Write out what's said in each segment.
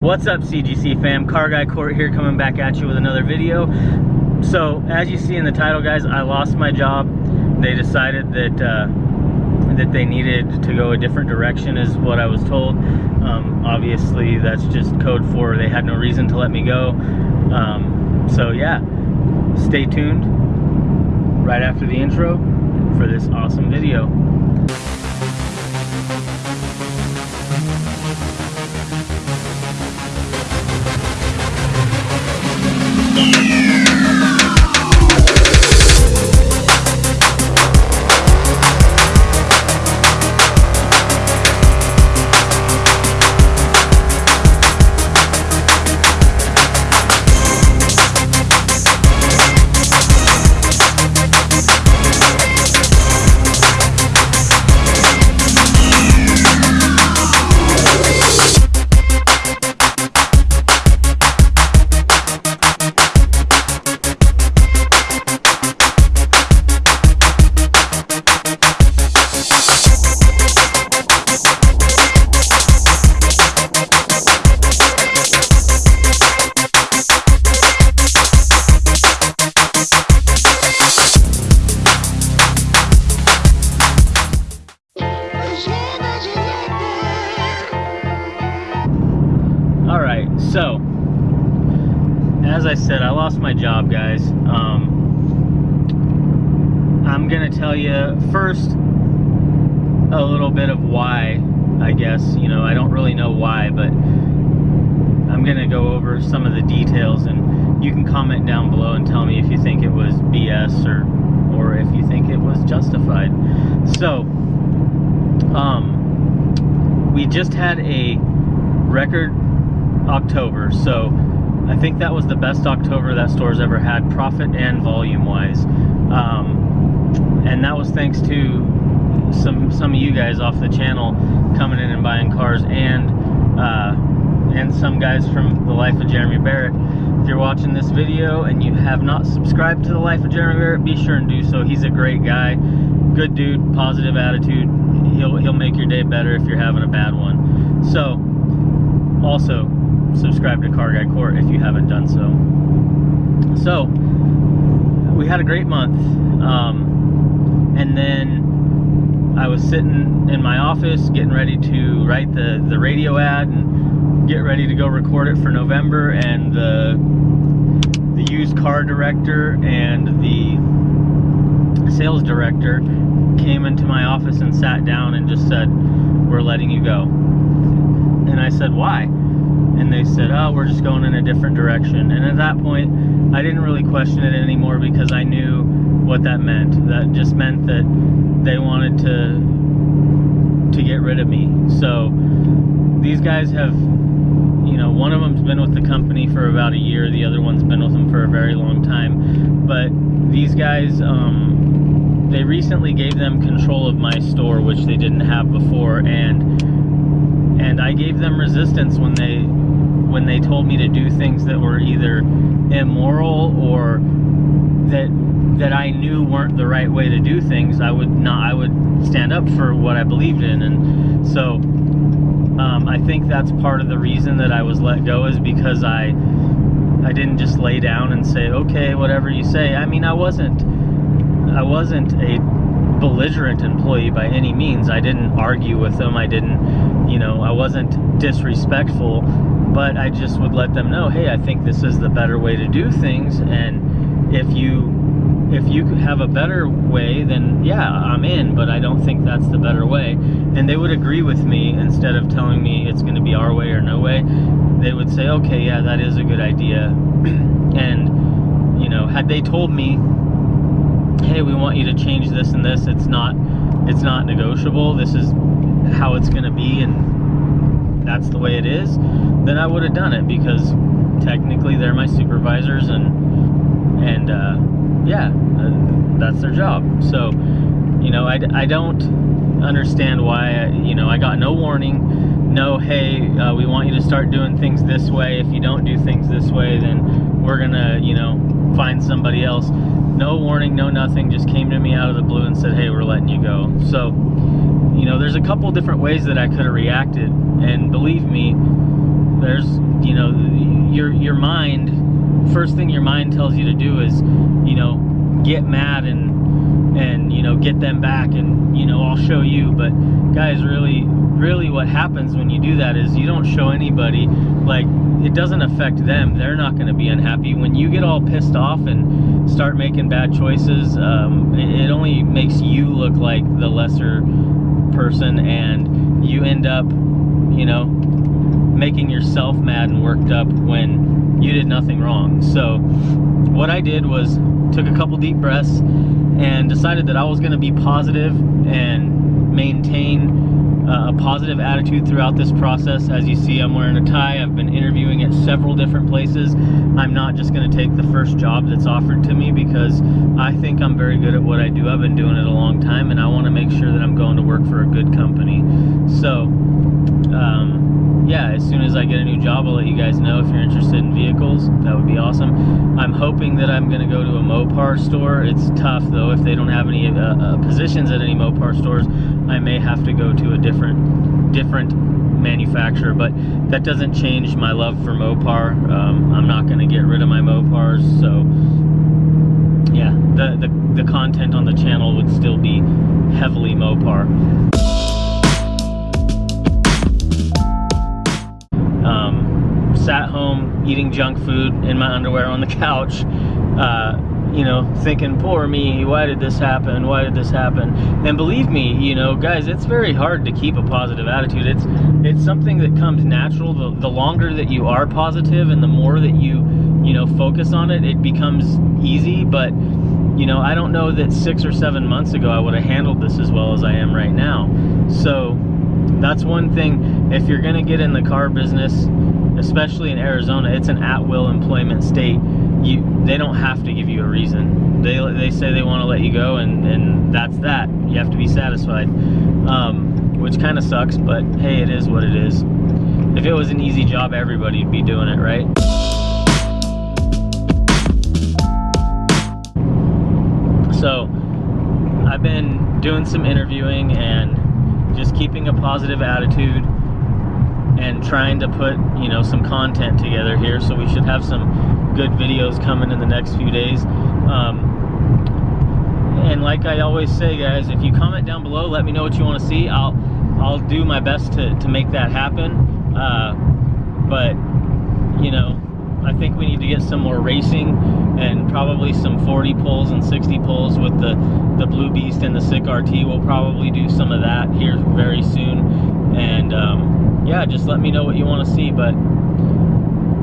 What's up CGC fam? Car Guy Court here coming back at you with another video. So as you see in the title guys, I lost my job. They decided that uh, that they needed to go a different direction is what I was told. Um, obviously that's just code for they had no reason to let me go. Um, so yeah, stay tuned right after the intro for this awesome video. Tell you first a little bit of why. I guess you know I don't really know why, but I'm gonna go over some of the details, and you can comment down below and tell me if you think it was BS or or if you think it was justified. So, um, we just had a record October. So I think that was the best October that store's ever had, profit and volume wise. Um, and that was thanks to some some of you guys off the channel coming in and buying cars and uh, and some guys from the life of Jeremy Barrett. If you're watching this video and you have not subscribed to the life of Jeremy Barrett, be sure and do so. He's a great guy, good dude, positive attitude. He'll he'll make your day better if you're having a bad one. So also subscribe to Car Guy Court if you haven't done so. So, we had a great month. Um, and then I was sitting in my office getting ready to write the, the radio ad and get ready to go record it for November. And the, the used car director and the sales director came into my office and sat down and just said, We're letting you go. And I said, Why? and they said, oh, we're just going in a different direction. And at that point, I didn't really question it anymore because I knew what that meant. That just meant that they wanted to to get rid of me. So these guys have, you know, one of them's been with the company for about a year. The other one's been with them for a very long time. But these guys, um, they recently gave them control of my store, which they didn't have before, and and I gave them resistance when they when they told me to do things that were either immoral or that that I knew weren't the right way to do things, I would not I would stand up for what I believed in. And so um, I think that's part of the reason that I was let go is because I I didn't just lay down and say okay whatever you say. I mean I wasn't I wasn't a belligerent employee by any means. I didn't argue with them. I didn't you know I wasn't disrespectful but I just would let them know, hey, I think this is the better way to do things, and if you if you have a better way, then yeah, I'm in, but I don't think that's the better way. And they would agree with me instead of telling me it's going to be our way or no way. They would say, okay, yeah, that is a good idea. and, you know, had they told me, hey, we want you to change this and this, it's not, it's not negotiable. This is how it's going to be, and that's the way it is, then I would have done it because technically they're my supervisors and and uh, yeah, uh, that's their job. So, you know, I, I don't understand why, you know, I got no warning, no, hey, uh, we want you to start doing things this way. If you don't do things this way, then we're gonna, you know, find somebody else. No warning, no nothing, just came to me out of the blue and said, hey, we're letting you go. So, you know, there's a couple different ways that I could have reacted, and believe me, there's you know, your your mind, first thing your mind tells you to do is, you know, get mad and and you know get them back and you know I'll show you. But guys, really, really, what happens when you do that is you don't show anybody. Like it doesn't affect them. They're not going to be unhappy when you get all pissed off and start making bad choices. Um, it, it only makes you look like the lesser person, and you end up, you know, making yourself mad and worked up when you did nothing wrong. So what I did was took a couple deep breaths and decided that I was going to be positive and maintain uh, a positive attitude throughout this process. As you see, I'm wearing a tie. I've been interviewing at several different places. I'm not just going to take the first job that's offered to me because I think I'm very good at what I do. I've been doing it a long time and I want to make sure that I'm going to work for a good company. So, um, as I get a new job, I'll let you guys know if you're interested in vehicles. That would be awesome. I'm hoping that I'm going to go to a Mopar store. It's tough, though. If they don't have any uh, uh, positions at any Mopar stores, I may have to go to a different, different manufacturer. But that doesn't change my love for Mopar. Um, I'm not going to get rid of my Mopars. So, yeah, the, the, the content on the channel would still be heavily Mopar. Sat home eating junk food in my underwear on the couch, uh, you know, thinking, poor me, why did this happen? Why did this happen? And believe me, you know, guys, it's very hard to keep a positive attitude. It's it's something that comes natural. The, the longer that you are positive and the more that you, you know, focus on it, it becomes easy. But, you know, I don't know that six or seven months ago I would have handled this as well as I am right now. So that's one thing. If you're going to get in the car business, especially in Arizona, it's an at-will employment state. You, they don't have to give you a reason. They, they say they want to let you go, and, and that's that. You have to be satisfied, um, which kind of sucks, but hey, it is what it is. If it was an easy job, everybody'd be doing it, right? So, I've been doing some interviewing and just keeping a positive attitude and trying to put you know some content together here so we should have some good videos coming in the next few days. Um, and like I always say guys if you comment down below let me know what you want to see. I'll I'll do my best to, to make that happen. Uh, but you know I think we need to get some more racing and probably some 40 pulls and 60 pulls with the the Blue Beast and the Sick RT we'll probably do some of that here very soon and um, yeah, just let me know what you want to see. But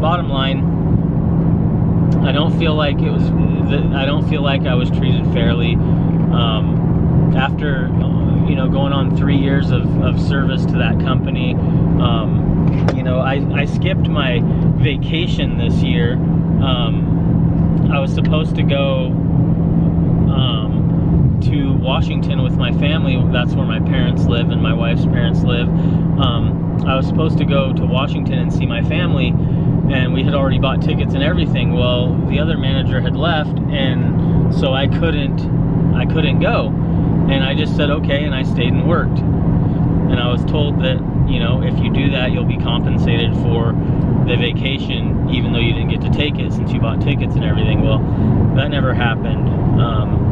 bottom line, I don't feel like it was. I don't feel like I was treated fairly. Um, after you know going on three years of, of service to that company, um, you know I, I skipped my vacation this year. Um, I was supposed to go um, to Washington with my family. That's where my parents live and my wife's parents live. Um, I was supposed to go to Washington and see my family, and we had already bought tickets and everything. Well, the other manager had left, and so I couldn't, I couldn't go. And I just said okay, and I stayed and worked. And I was told that you know if you do that, you'll be compensated for the vacation, even though you didn't get to take it since you bought tickets and everything. Well, that never happened. Um,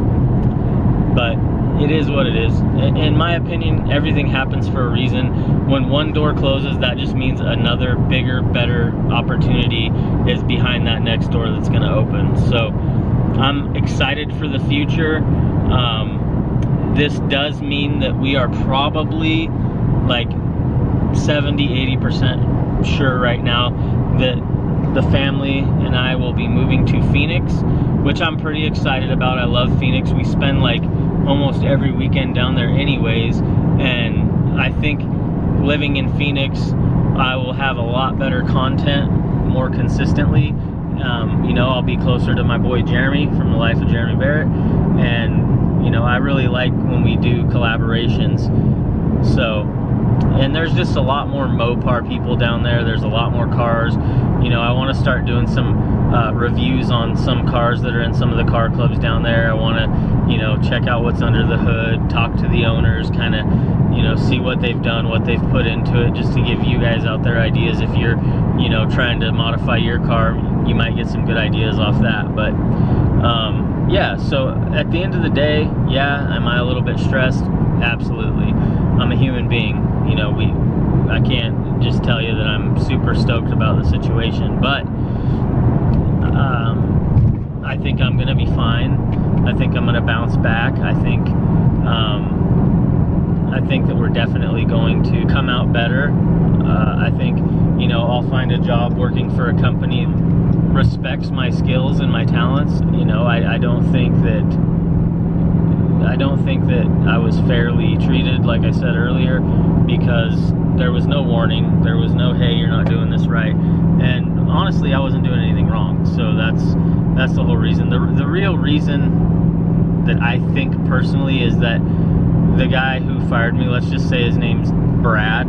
but it is what it is. In my opinion, everything happens for a reason. When one door closes, that just means another bigger, better opportunity is behind that next door that's going to open. So I'm excited for the future. Um, this does mean that we are probably like 70, 80% sure right now that the family and I will be moving to Phoenix, which I'm pretty excited about. I love Phoenix. We spend like almost every weekend down there anyways and I think living in Phoenix I will have a lot better content more consistently um, you know I'll be closer to my boy Jeremy from the life of Jeremy Barrett and you know I really like when we do collaborations so and there's just a lot more Mopar people down there there's a lot more cars you know I want to start doing some uh, reviews on some cars that are in some of the car clubs down there. I want to, you know, check out what's under the hood, talk to the owners, kind of, you know, see what they've done, what they've put into it, just to give you guys out there ideas. If you're, you know, trying to modify your car, you might get some good ideas off that. But um, yeah, so at the end of the day, yeah, am I a little bit stressed? Absolutely. I'm a human being. You know, we I can't just tell you that I'm super stoked about the situation, but um, I think I'm to be fine. I think I'm to bounce back. I think um, I think that we're definitely going to come out better. Uh, I think you know I'll find a job working for a company respects my skills and my talents. You know, I, I don't think that I don't think that I was fairly treated, like I said earlier, because there was no warning. There was no, hey, you're not doing this right. And honestly, I wasn't doing anything wrong. So that's that's the whole reason. The, the real reason that I think personally is that the guy who fired me, let's just say his name's Brad,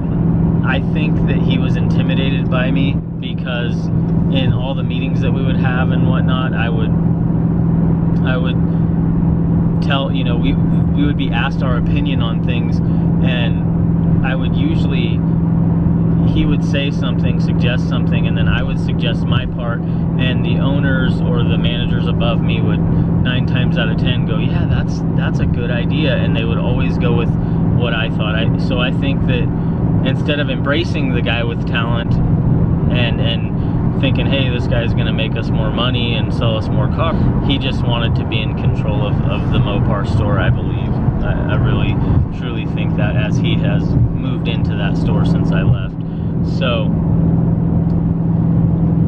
I think that he was intimidated by me because in all the meetings that we would have and whatnot, I would I would tell you know we we would be asked our opinion on things and I would usually he would say something, suggest something, and then I would suggest my part, and the owners or the managers above me would nine times out of ten go, yeah, that's that's a good idea, and they would always go with what I thought. I so I think that instead of embracing the guy with talent and and thinking, hey, this guy's going to make us more money and sell us more cars, he just wanted to be in control of, of the Mopar store, I believe. I, I really, truly think that as he has moved into that store since I left. So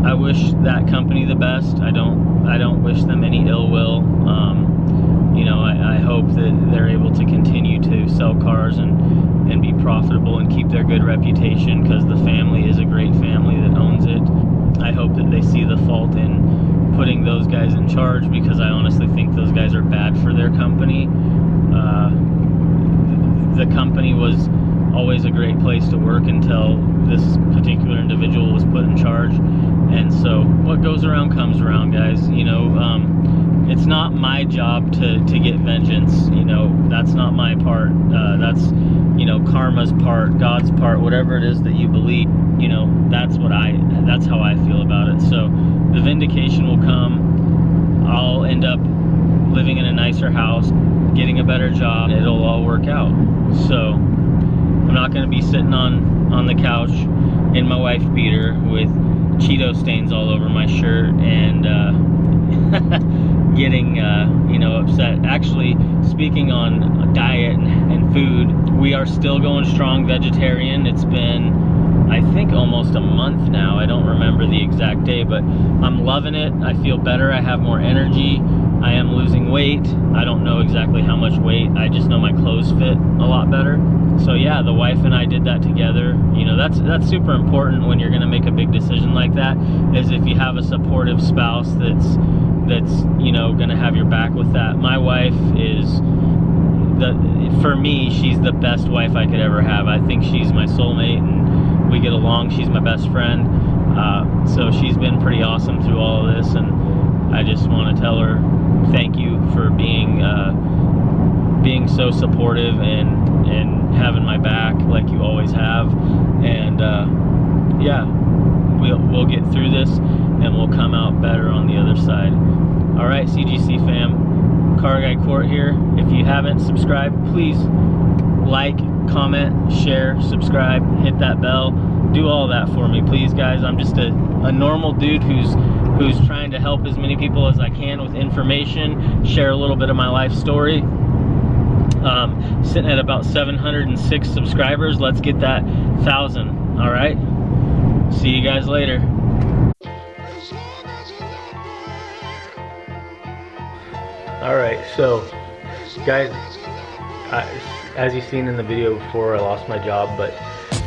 I wish that company the best. I don't I don't wish them any ill will. Um, you know, I, I, hope that they're able to continue to sell cars and and be profitable and keep their good reputation because the family is a great family that owns it. I hope that they see the fault in putting those guys in charge because I honestly think those guys are bad for their company. Uh, the company was always a great place to work until this particular individual was put in charge. And so what goes around comes around, guys. You know, um, it's not my job to, to get vengeance. You know, that's not my part. Uh, that's, you know, karma's part, God's part, whatever it is that you believe. You know, that's how I feel about it. So the vindication will come. I'll end up living in a nicer house, getting a better job. It'll all work out. So I'm not going to be sitting on, on the couch in my wife beater with Cheeto stains all over my shirt and uh, getting, uh, you know, upset. Actually, speaking on diet and, and food, we are still going strong vegetarian. It's been, I think, almost a month now. I don't remember the exact day, but I'm loving it. I feel better. I have more energy. I am losing weight. I don't know exactly how much weight. I just know my clothes fit a lot better so yeah the wife and I did that together you know that's that's super important when you're gonna make a big decision like that is if you have a supportive spouse that's that's you know gonna have your back with that my wife is the for me she's the best wife I could ever have I think she's my soulmate and we get along. She's my best friend. Uh, so she's been pretty awesome through all of this and I just want to tell her thank you for being uh, being so supportive and and having my back like you always have. And uh, yeah we'll, we'll get through this and we'll come out better on the other side. All right CGC fam car guy court here. If you haven't subscribed please like comment share subscribe hit that bell do all that for me please guys I'm just a, a normal dude who's who's trying to help as many people as I can with information share a little bit of my life story um, sitting at about 706 subscribers. Let's get that thousand. All right. See you guys later. All right, so guys, I, as you've seen in the video before, I lost my job, but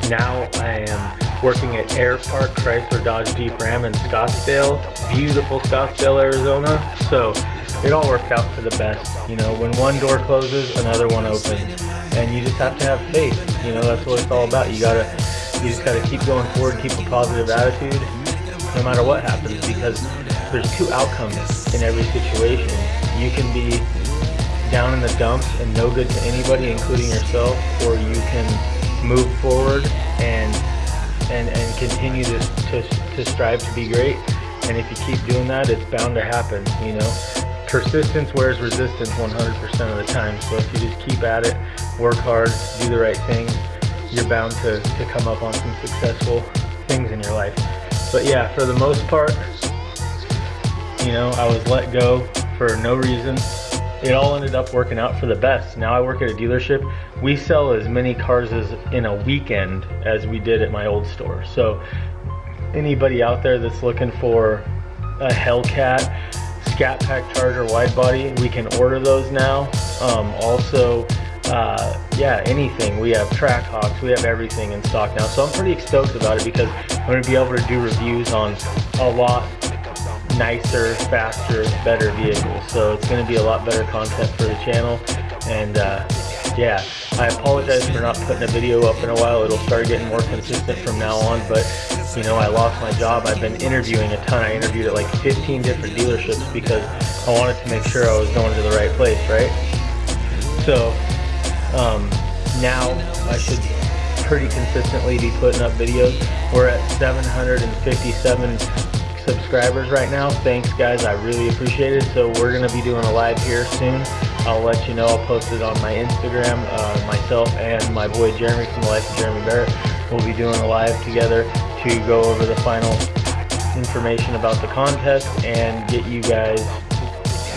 now I am working at Air Park Chrysler Dodge Jeep Ram in Scottsdale, beautiful Scottsdale, Arizona. So it all worked out for the best. You know, when one door closes, another one opens, and you just have to have faith. You know, that's what it's all about. You gotta, you just gotta keep going forward, keep a positive attitude, no matter what happens, because there's two outcomes in every situation. You can be down in the dumps and no good to anybody, including yourself, or you can move forward and and, and continue to, to, to strive to be great. And if you keep doing that, it's bound to happen, you know. Persistence wears resistance 100% of the time. So if you just keep at it, work hard, do the right things, you're bound to, to come up on some successful things in your life. But yeah, for the most part, you know, I was let go for no reason it all ended up working out for the best. Now I work at a dealership. We sell as many cars as in a weekend as we did at my old store. So anybody out there that's looking for a Hellcat Scat Pack Charger wide body, we can order those now. Um, also, uh, yeah, anything. We have Trackhawks, we have everything in stock now. So I'm pretty stoked about it because I'm going to be able to do reviews on a lot nicer, faster, better vehicles. So it's going to be a lot better content for the channel. And uh, yeah, I apologize for not putting a video up in a while. It'll start getting more consistent from now on. But you know, I lost my job. I've been interviewing a ton. I interviewed at like 15 different dealerships because I wanted to make sure I was going to the right place, right? So um, now I should pretty consistently be putting up videos. We're at 757 subscribers right now. Thanks guys, I really appreciate it. So we're gonna be doing a live here soon. I'll let you know, I'll post it on my Instagram. Uh, myself and my boy Jeremy from the Life of Jeremy Barrett We'll be doing a live together to go over the final information about the contest and get you guys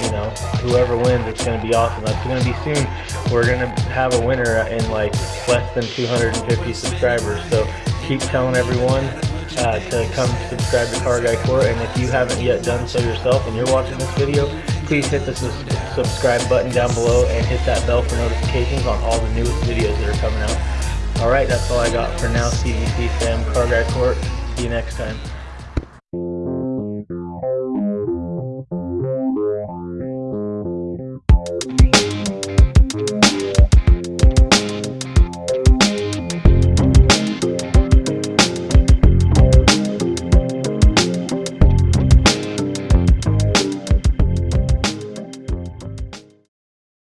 you know, whoever wins, it's going to be awesome. That's going to be soon. We're going to have a winner in like less than 250 subscribers. So keep telling everyone uh, to come subscribe to Car Guy Court. And if you haven't yet done so yourself and you're watching this video, please hit the su subscribe button down below and hit that bell for notifications on all the newest videos that are coming out. Alright, that's all I got for now, CGC fam, Car Guy Court. See you next time.